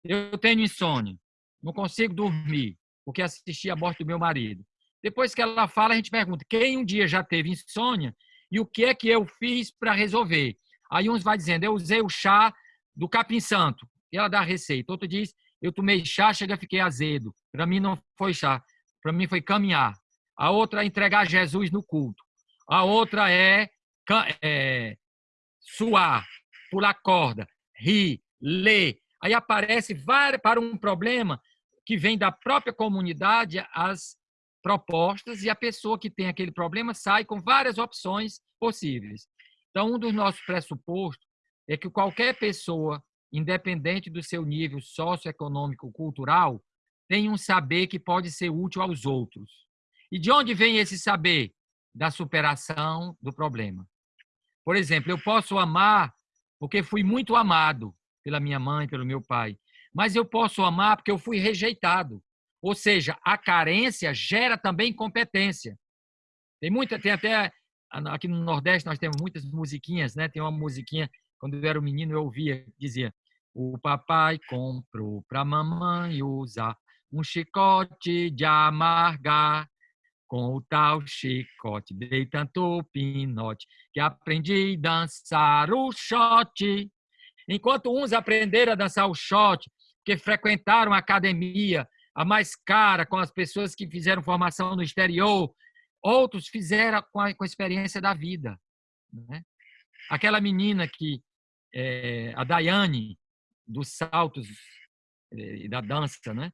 Eu tenho insônia, não consigo dormir, porque assisti a morte do meu marido. Depois que ela fala, a gente pergunta: quem um dia já teve insônia e o que é que eu fiz para resolver. Aí uns vai dizendo, eu usei o chá do capim santo, e ela dá a receita. Outro diz, eu tomei chá, chega, fiquei azedo. Para mim não foi chá, para mim foi caminhar. A outra é entregar Jesus no culto. A outra é, é suar, pular corda, rir, ler. Aí aparece para um problema que vem da própria comunidade as propostas e a pessoa que tem aquele problema sai com várias opções possíveis. Então, um dos nossos pressupostos é que qualquer pessoa, independente do seu nível socioeconômico cultural, tem um saber que pode ser útil aos outros. E de onde vem esse saber? Da superação do problema. Por exemplo, eu posso amar porque fui muito amado pela minha mãe, pelo meu pai, mas eu posso amar porque eu fui rejeitado. Ou seja, a carência gera também competência. Tem muita, tem até aqui no Nordeste nós temos muitas musiquinhas, né? Tem uma musiquinha quando eu era um menino eu ouvia, dizia: "O papai comprou para mamãe usar um chicote de amargar. Com o tal chicote dei tanto pinote que aprendi a dançar o shot. Enquanto uns aprenderam a dançar o shot, que frequentaram a academia, a mais cara, com as pessoas que fizeram formação no exterior, outros fizeram com a, com a experiência da vida. Né? Aquela menina que, é, a Daiane, dos saltos é, e da dança, né?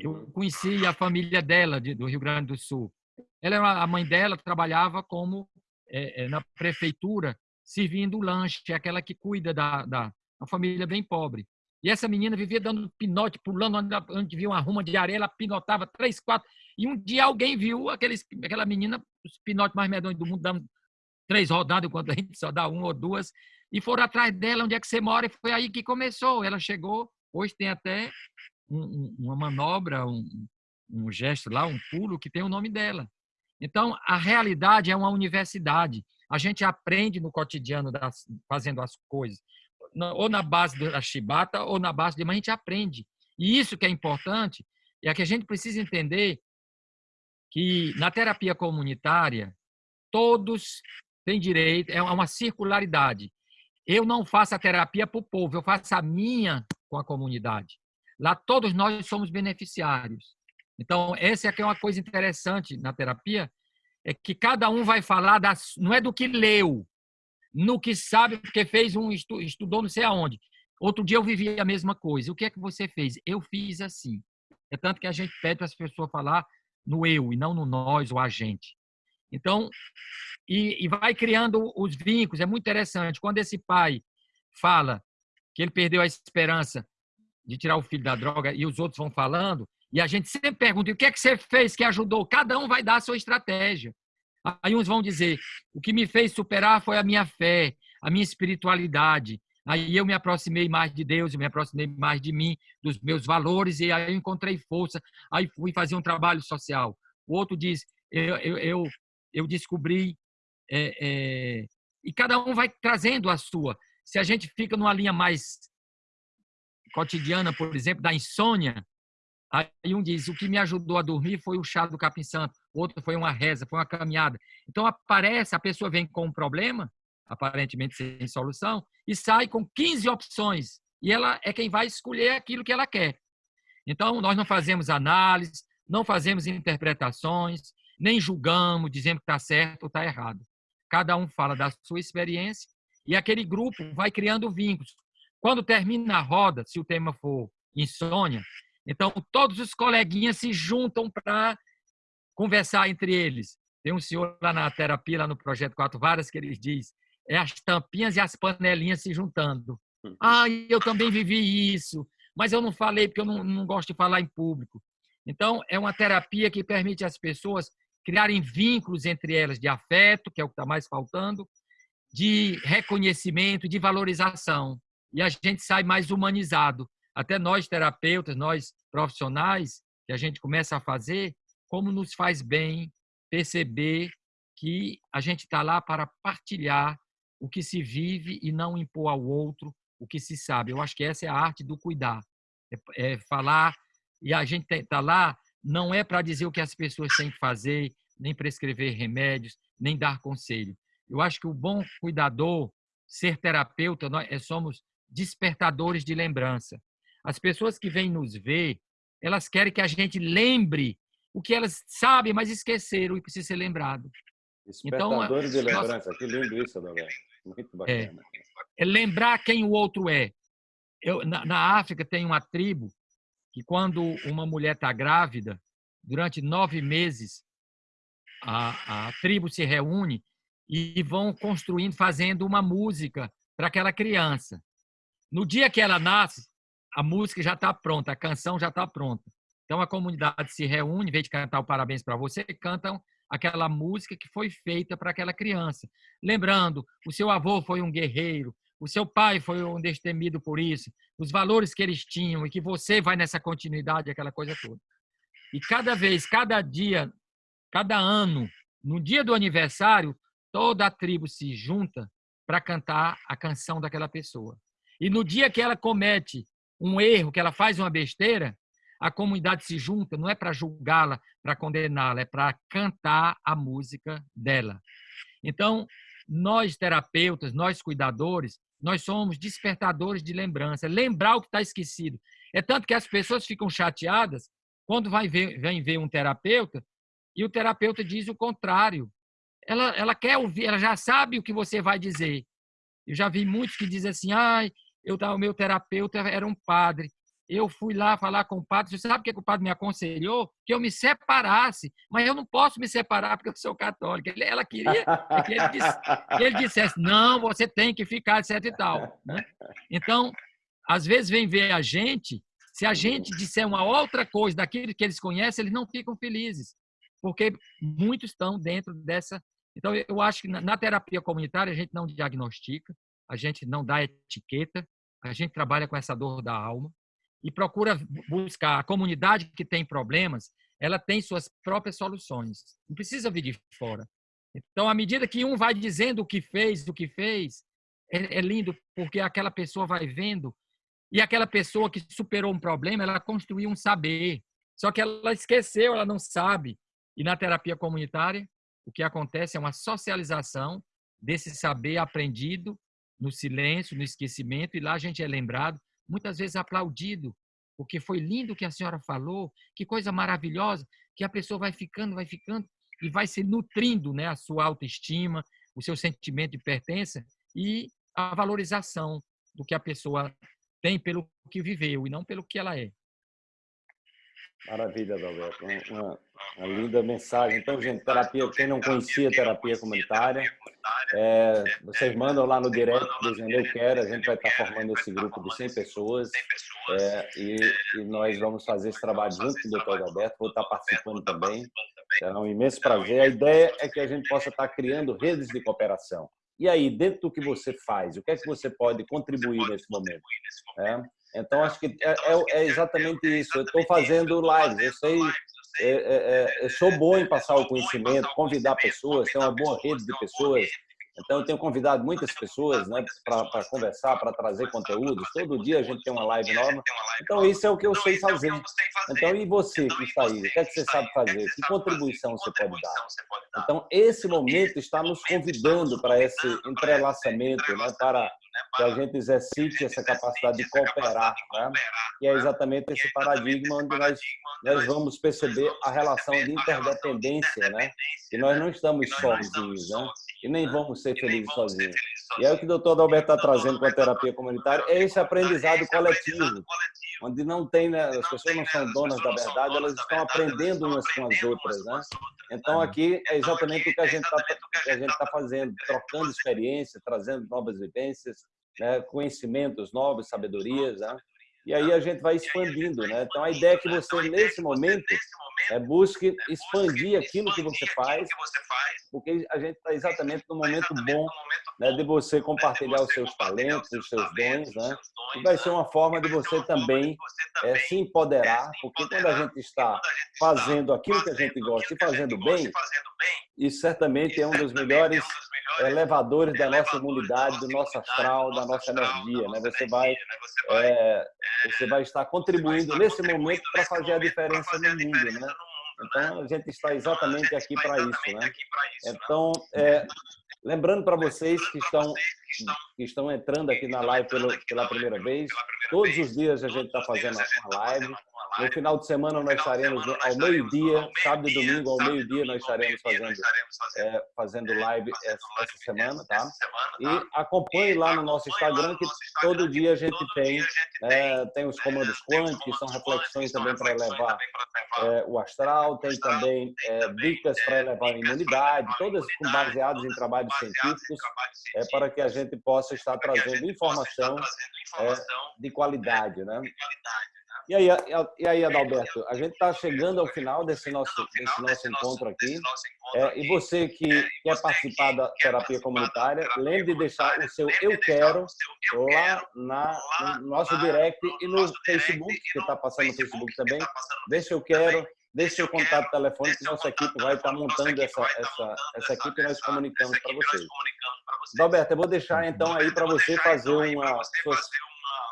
Eu uhum. conheci a família dela, de, do Rio Grande do Sul. Ela a mãe dela trabalhava como é, na prefeitura, servindo lanche, é aquela que cuida da, da uma família bem pobre. E essa menina vivia dando pinote, pulando onde, onde via uma ruma de areia, ela pinotava três, quatro. E um dia alguém viu aqueles, aquela menina, os pinotes mais medonhos do mundo, dando três rodadas, enquanto a gente só dá uma ou duas, e foram atrás dela, onde é que você mora, e foi aí que começou. Ela chegou, hoje tem até um, uma manobra, um, um gesto lá, um pulo, que tem o nome dela. Então, a realidade é uma universidade. A gente aprende no cotidiano das, fazendo as coisas, ou na base da chibata, ou na base de. Mas a gente aprende. E isso que é importante, é que a gente precisa entender que na terapia comunitária, todos têm direito, é uma circularidade. Eu não faço a terapia para o povo, eu faço a minha com a comunidade. Lá todos nós somos beneficiários. Então, essa é uma coisa interessante na terapia, é que cada um vai falar, das, não é do que leu, no que sabe, porque fez um estudou não sei aonde. Outro dia eu vivi a mesma coisa. O que é que você fez? Eu fiz assim. É tanto que a gente pede para as pessoas falar no eu e não no nós ou a gente. Então, e, e vai criando os vínculos. É muito interessante. Quando esse pai fala que ele perdeu a esperança de tirar o filho da droga e os outros vão falando, e a gente sempre pergunta: o que é que você fez que ajudou? Cada um vai dar a sua estratégia. Aí uns vão dizer: o que me fez superar foi a minha fé, a minha espiritualidade. Aí eu me aproximei mais de Deus, eu me aproximei mais de mim, dos meus valores, e aí eu encontrei força. Aí fui fazer um trabalho social. O outro diz: eu, eu, eu, eu descobri. É, é... E cada um vai trazendo a sua. Se a gente fica numa linha mais cotidiana, por exemplo, da insônia, Aí um diz: o que me ajudou a dormir foi o chá do capim santo, outro foi uma reza, foi uma caminhada. Então aparece, a pessoa vem com um problema, aparentemente sem solução, e sai com 15 opções. E ela é quem vai escolher aquilo que ela quer. Então nós não fazemos análise, não fazemos interpretações, nem julgamos, dizendo que está certo ou está errado. Cada um fala da sua experiência e aquele grupo vai criando vínculos. Quando termina a roda, se o tema for insônia, então, todos os coleguinhas se juntam para conversar entre eles. Tem um senhor lá na terapia, lá no Projeto Quatro Varas, que ele diz: é as tampinhas e as panelinhas se juntando. Ah, eu também vivi isso, mas eu não falei porque eu não, não gosto de falar em público. Então, é uma terapia que permite às pessoas criarem vínculos entre elas de afeto, que é o que está mais faltando, de reconhecimento, de valorização. E a gente sai mais humanizado até nós terapeutas, nós profissionais, que a gente começa a fazer, como nos faz bem perceber que a gente está lá para partilhar o que se vive e não impor ao outro o que se sabe. Eu acho que essa é a arte do cuidar. É, é falar, e a gente está lá não é para dizer o que as pessoas têm que fazer, nem prescrever remédios, nem dar conselho. Eu acho que o bom cuidador, ser terapeuta, nós é, somos despertadores de lembrança. As pessoas que vêm nos ver, elas querem que a gente lembre o que elas sabem, mas esqueceram e precisa ser lembrado. Despertadores então, de lembrança, nós... que lindo isso, Adalberto. Muito é. bacana. É, é, lembrar quem o outro é. Eu, na, na África tem uma tribo que quando uma mulher está grávida, durante nove meses, a, a tribo se reúne e vão construindo, fazendo uma música para aquela criança. No dia que ela nasce, a música já está pronta, a canção já está pronta. Então a comunidade se reúne, em vez de cantar o parabéns para você, cantam aquela música que foi feita para aquela criança. Lembrando, o seu avô foi um guerreiro, o seu pai foi um destemido por isso, os valores que eles tinham e que você vai nessa continuidade, aquela coisa toda. E cada vez, cada dia, cada ano, no dia do aniversário, toda a tribo se junta para cantar a canção daquela pessoa. E no dia que ela comete um erro, que ela faz uma besteira, a comunidade se junta, não é para julgá-la, para condená-la, é para cantar a música dela. Então, nós terapeutas, nós cuidadores, nós somos despertadores de lembrança, lembrar o que está esquecido. É tanto que as pessoas ficam chateadas quando vai ver, vem ver um terapeuta e o terapeuta diz o contrário. Ela, ela quer ouvir, ela já sabe o que você vai dizer. Eu já vi muitos que dizem assim, ai, eu, o meu terapeuta era um padre. Eu fui lá falar com o padre. Você sabe o que o padre me aconselhou? Que eu me separasse. Mas eu não posso me separar porque eu sou católica. Ela queria que ele, disse, que ele dissesse: não, você tem que ficar, etc e tal. Né? Então, às vezes vem ver a gente. Se a gente disser uma outra coisa daquilo que eles conhecem, eles não ficam felizes. Porque muitos estão dentro dessa. Então, eu acho que na terapia comunitária a gente não diagnostica, a gente não dá etiqueta, a gente trabalha com essa dor da alma e procura buscar a comunidade que tem problemas, ela tem suas próprias soluções. Não precisa vir de fora. Então, à medida que um vai dizendo o que fez, o que fez, é, é lindo porque aquela pessoa vai vendo e aquela pessoa que superou um problema, ela construiu um saber. Só que ela esqueceu, ela não sabe. E na terapia comunitária, o que acontece é uma socialização desse saber aprendido no silêncio, no esquecimento, e lá a gente é lembrado, muitas vezes aplaudido, porque foi lindo o que a senhora falou, que coisa maravilhosa, que a pessoa vai ficando, vai ficando, e vai se nutrindo né, a sua autoestima, o seu sentimento de pertença e a valorização do que a pessoa tem pelo que viveu e não pelo que ela é. Maravilha, Adalberto. Uma, uma, linda mensagem. Então, gente, terapia, quem não conhecia terapia comunitária, é, vocês mandam lá no direct dizendo eu quero, a gente vai estar formando esse grupo de 100 pessoas é, e, e, nós vamos fazer esse trabalho junto com o doutor Adalberto, vou estar participando também. Será um imenso prazer. A ideia é que a gente possa estar criando redes de cooperação. E aí, dentro do que você faz, o que é que você pode contribuir nesse momento? É? Então, acho que é, é, é exatamente isso. Eu estou fazendo lives, eu sei, é, é, é, eu sou bom em passar o conhecimento, convidar pessoas, ter uma boa rede de pessoas. Então, eu tenho convidado muitas pessoas né, para conversar, para trazer conteúdos. Todo dia a gente tem uma live nova. Então, isso é o que eu sei fazer. Então, e você que está aí? O que é que você sabe fazer? Que contribuição você pode dar? Então, esse momento está nos convidando para esse entrelaçamento, né, para que a gente exercite essa capacidade de cooperar, né? e é exatamente esse paradigma onde nós, nós vamos perceber a relação de interdependência, né? que nós não estamos sozinhos, né? E nem vamos ser felizes sozinhos. E é o que o doutor Alberto está trazendo com a terapia comunitária, é esse aprendizado coletivo, onde não tem, né, as pessoas não são donas da verdade, elas estão aprendendo umas com as outras. Né? Então, aqui é exatamente o que a gente está tá fazendo, trocando experiência, trazendo novas vivências, né, conhecimentos novos, sabedorias, né? e aí a gente vai expandindo. Né? Então, a ideia é que você, nesse momento, é, busque expandir aquilo que você faz, porque a gente está exatamente no momento bom né, de você compartilhar os seus talentos, os seus dons, né? e vai ser uma forma de você também é, se empoderar, porque quando a gente está fazendo aquilo que a gente gosta e fazendo bem, isso certamente é um dos melhores elevadores da nossa imunidade, do nosso astral, da nossa energia. Né? Você, vai, é, você vai estar contribuindo nesse momento para fazer a diferença no mundo. Né? Então, a gente está exatamente aqui para isso. Né? Então, é, lembrando para vocês que estão, que estão entrando aqui na live pela, pela primeira vez, todos os dias a gente está fazendo uma live. No final de semana nós estaremos ao meio-dia, sábado e domingo ao meio-dia nós estaremos fazendo, é, fazendo live essa, essa, semana, tá? E acompanhe lá no nosso Instagram que todo dia a gente tem, é, tem os comandos quânticos, que são reflexões também para elevar é, o astral, tem também dicas para elevar a imunidade, todas baseadas em trabalhos científicos, é, para que a gente possa estar trazendo informação de qualidade, né? E aí, e aí, Adalberto, a gente está chegando ao final desse nosso, desse nosso encontro aqui. É, e você que quer participar da terapia comunitária, lembre de deixar o seu eu quero lá na, no nosso direct e no Facebook, que está passando no Facebook também. Deixa eu quero, deixe seu contato telefônico, que nossa equipe vai estar tá montando essa, essa, essa equipe e nós comunicamos para vocês. Adalberto, eu vou deixar então aí para você fazer uma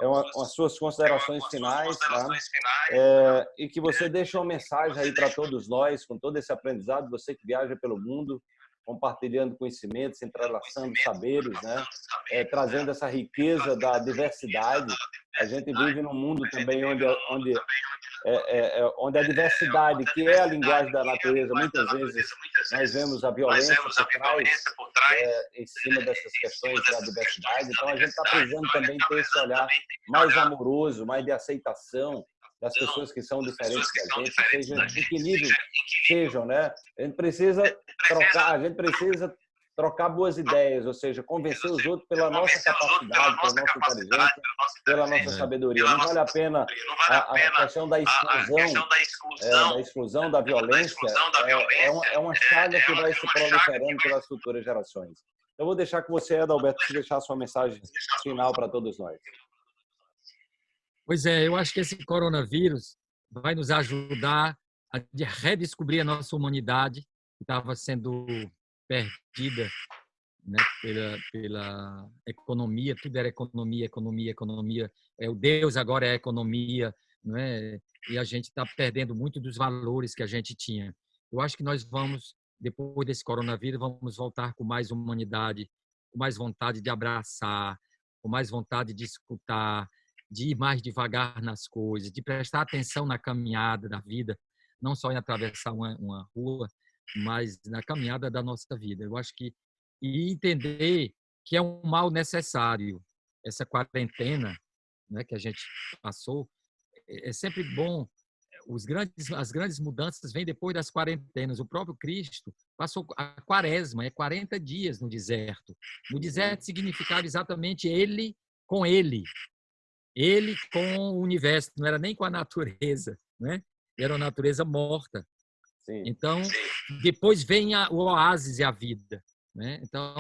é uma, as suas considerações finais, tá? É, e que você deixe uma mensagem aí para todos nós, com todo esse aprendizado, você que viaja pelo mundo, compartilhando conhecimentos, entrelaçando saberes, né? É, trazendo essa riqueza da diversidade. A gente vive num mundo também onde, onde, é, é, é, onde a diversidade, que é a linguagem da natureza, muitas vezes nós vemos a violência por trás, é, em cima dessas questões da diversidade. Então, a gente está precisando também ter esse olhar mais amoroso, mais de aceitação, das pessoas que são diferentes da gente, sejam de que nível sejam, né? A gente precisa trocar, a gente precisa trocar boas ideias, ou seja, convencer os outros pela nossa capacidade, pela nossa inteligência, pela nossa sabedoria. Não vale a pena a, a questão da exclusão, é, da exclusão, da violência, é, é, uma, é uma chaga que vai se proliferando pelas futuras gerações. Eu vou deixar com você, Adalberto, deixar a sua mensagem final para todos nós. Pois é, eu acho que esse coronavírus vai nos ajudar a redescobrir a nossa humanidade, que estava sendo perdida né, pela, pela economia, tudo era economia, economia, economia. É, o Deus agora é economia, não é? e a gente está perdendo muito dos valores que a gente tinha. Eu acho que nós vamos, depois desse coronavírus, vamos voltar com mais humanidade, com mais vontade de abraçar, com mais vontade de escutar, de ir mais devagar nas coisas, de prestar atenção na caminhada da vida, não só em atravessar uma, uma rua, mas na caminhada da nossa vida. Eu acho que e entender que é um mal necessário essa quarentena, né, que a gente passou, é, é sempre bom. Os grandes, as grandes mudanças vêm depois das quarentenas. O próprio Cristo passou a quaresma, é 40 dias no deserto. No deserto significava exatamente ele com ele, ele com o universo, não era nem com a natureza, né? Era a natureza morta. Sim. Então, depois vem a, o oásis e a vida, né? Então,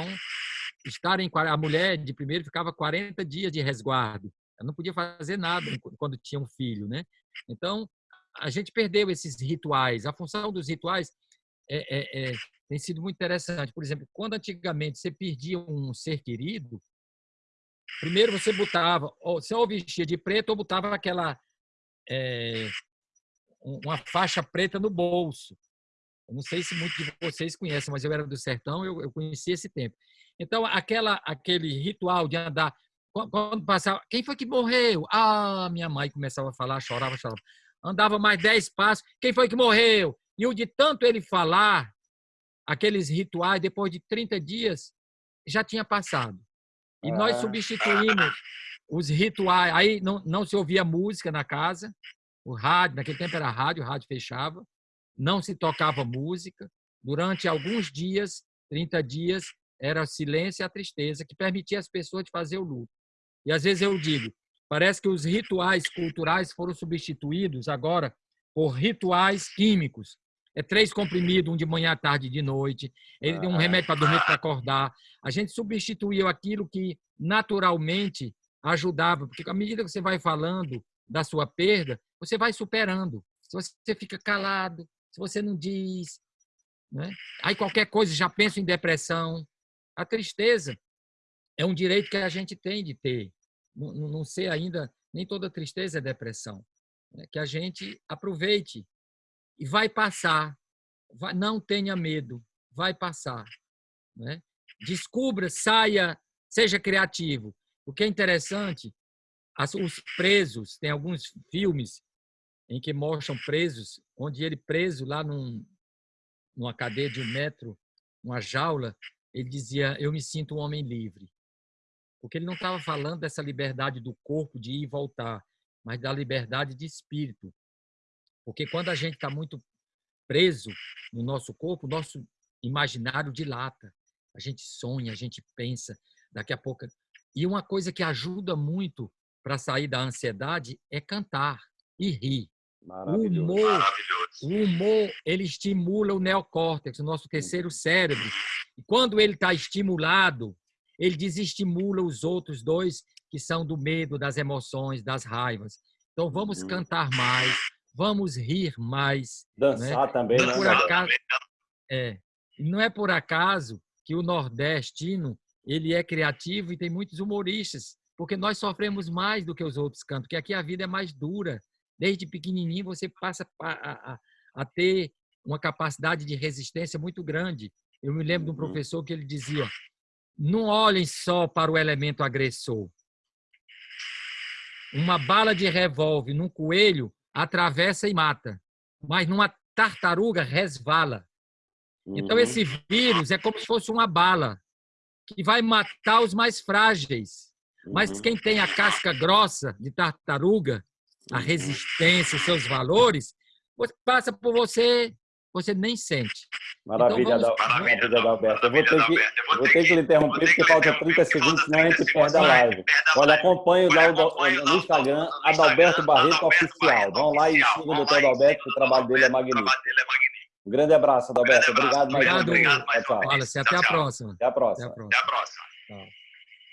estar em a mulher de primeiro ficava 40 dias de resguardo. Ela não podia fazer nada quando tinha um filho, né? Então, a gente perdeu esses rituais. A função dos rituais é, é, é, tem sido muito interessante. Por exemplo, quando antigamente você perdia um ser querido, Primeiro você botava, ou, se ou vestia de preto, ou botava aquela é, uma faixa preta no bolso. Eu não sei se muitos de vocês conhecem, mas eu era do sertão, eu, eu conheci esse tempo. Então, aquela, aquele ritual de andar, quando passava, quem foi que morreu? Ah, minha mãe começava a falar, chorava, chorava. Andava mais dez passos, quem foi que morreu? E o de tanto ele falar, aqueles rituais, depois de 30 dias, já tinha passado. E nós substituímos os rituais. Aí não, não se ouvia música na casa, o rádio, naquele tempo era rádio, o rádio fechava, não se tocava música. Durante alguns dias, 30 dias, era silêncio e a tristeza que permitia as pessoas de fazer o luto. E às vezes eu digo, parece que os rituais culturais foram substituídos agora por rituais químicos é três comprimidos, um de manhã, tarde e de noite. Ele tem um remédio para dormir, para acordar. A gente substituiu aquilo que naturalmente ajudava, porque à medida que você vai falando da sua perda, você vai superando. Se você fica calado, se você não diz, né? aí qualquer coisa já pensa em depressão. A tristeza é um direito que a gente tem de ter. Não, não ainda, nem toda tristeza é depressão. Né? Que a gente aproveite e vai passar. Vai, não tenha medo, vai passar. Né? Descubra, saia, seja criativo. O que é interessante, as, os presos, tem alguns filmes em que mostram presos, onde ele preso lá num, numa cadeia de um metro, uma jaula, ele dizia, eu me sinto um homem livre. Porque ele não estava falando dessa liberdade do corpo de ir e voltar, mas da liberdade de espírito. Porque quando a gente está muito preso no nosso corpo, o nosso imaginário dilata. A gente sonha, a gente pensa, daqui a pouco. E uma coisa que ajuda muito para sair da ansiedade é cantar e rir. O humor, o humor, ele estimula o neocórtex, o nosso terceiro cérebro. E quando ele está estimulado, ele desestimula os outros dois que são do medo, das emoções, das raivas. Então vamos uhum. cantar mais, vamos rir mais. Né? Dançar né? também, não é né? Por acaso, é, não é por acaso que o nordestino ele é criativo e tem muitos humoristas, porque nós sofremos mais do que os outros cantos, porque aqui a vida é mais dura. Desde pequenininho você passa a, a, a ter uma capacidade de resistência muito grande. Eu me lembro de um uhum. professor que ele dizia: não olhem só para o elemento agressor. Uma bala de revólver num coelho atravessa e mata, mas numa tartaruga resvala. Então, esse uhum. vírus é como se fosse uma bala que vai matar os mais frágeis. Mas uhum. quem tem a casca grossa de tartaruga, a resistência, os seus valores, passa por você você nem sente. Maravilha, então, vamos... Maravilha Adalberto. Eu vou ter que, vou ter que lhe interromper, porque falta 30 segundos, senão a gente perde a live. Olha, acompanhe lá no Instagram, Adalberto Barreto Oficial. Vão lá e sigam o doutor Adalberto, que o trabalho dele é magnífico. Um grande abraço, Adalberto. Obrigado mais Obrigado. Tchau, tchau. Até a próxima. Até a próxima. Até a próxima.